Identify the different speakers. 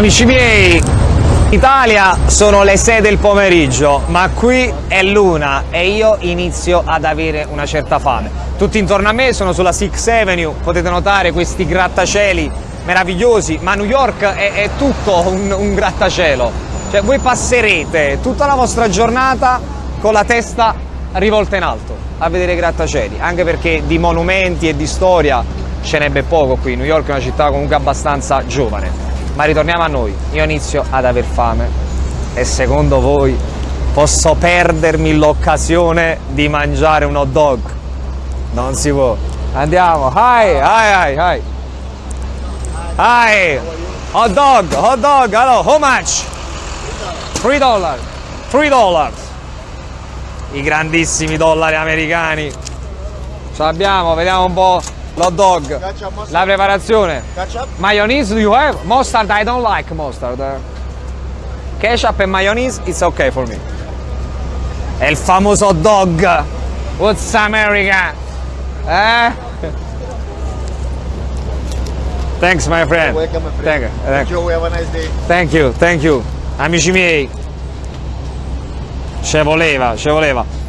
Speaker 1: Amici miei, Italia sono le 6 del pomeriggio, ma qui è l'una e io inizio ad avere una certa fame. Tutti intorno a me sono sulla Sixth Avenue, potete notare questi grattacieli meravigliosi, ma New York è, è tutto un, un grattacielo. Cioè voi passerete tutta la vostra giornata con la testa rivolta in alto a vedere i grattacieli, anche perché di monumenti e di storia ce n'è poco qui. New York è una città comunque abbastanza giovane. Ma ritorniamo a noi, io inizio ad aver fame e secondo voi posso perdermi l'occasione di mangiare un hot dog? Non si può. Andiamo, hi, hi, hi, hi. Hi, hot dog, hot dog, hello, how much? 3 dollars, 3 dollars. I grandissimi dollari americani. Ce l'abbiamo, vediamo un po' l'hot dog. La preparazione. Mayonnaise do you have? Mustard I don't like mustard. Ketchup e mayonnaise it's okay for me. È il famoso hot dog. What's America? Eh? Thanks my friend.
Speaker 2: Welcome, my friend.
Speaker 1: Thank you. Thank you.
Speaker 2: Enjoy, have a nice day.
Speaker 1: Thank you, thank you. Amici miei, ce voleva, ce voleva.